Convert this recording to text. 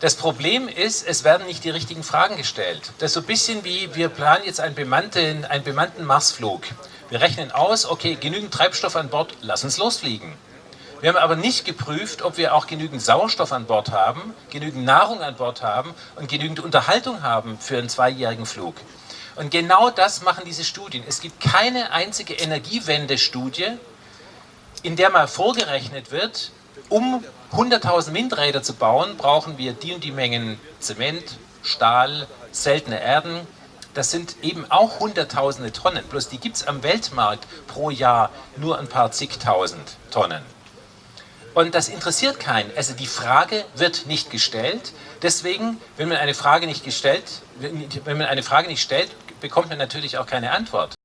Das Problem ist, es werden nicht die richtigen Fragen gestellt. Das ist so ein bisschen wie, wir planen jetzt einen bemannten, einen bemannten Marsflug. Wir rechnen aus, okay, genügend Treibstoff an Bord, lass uns losfliegen. Wir haben aber nicht geprüft, ob wir auch genügend Sauerstoff an Bord haben, genügend Nahrung an Bord haben und genügend Unterhaltung haben für einen zweijährigen Flug. Und genau das machen diese Studien. Es gibt keine einzige Energiewende-Studie, in der mal vorgerechnet wird, um 100.000 Windräder zu bauen, brauchen wir die und die Mengen Zement, Stahl, seltene Erden. Das sind eben auch hunderttausende Tonnen, bloß die gibt es am Weltmarkt pro Jahr nur ein paar zigtausend Tonnen. Und das interessiert keinen. Also die Frage wird nicht gestellt. Deswegen, wenn man eine Frage nicht gestellt, wenn man eine Frage nicht stellt, bekommt man natürlich auch keine Antwort.